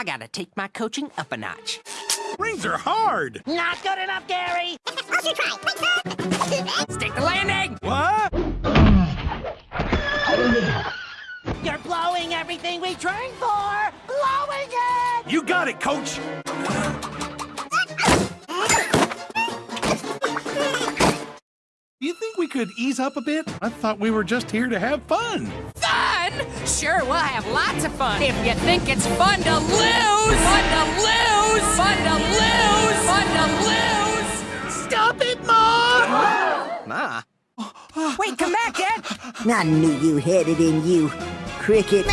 I gotta take my coaching up a notch. Rings are hard. Not good enough, Gary! I'll try. Stick the landing! What? You're blowing everything we trained for! Blowing it! You got it, coach. You think we could ease up a bit? I thought we were just here to have fun. Fun? Sure, we'll have lots of fun. If you think it's fun to lose, fun to lose, fun to lose, fun to lose. Stop it, Mom! Ma. Wait, come back, Dad! I knew you had it in you. Cricket.